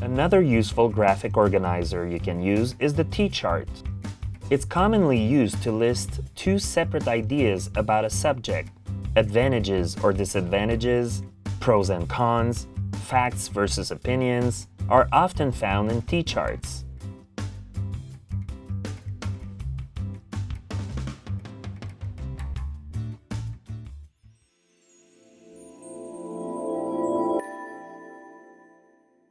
Another useful graphic organizer you can use is the T-chart. It's commonly used to list two separate ideas about a subject, advantages or disadvantages, pros and cons, facts versus opinions, are often found in T-charts.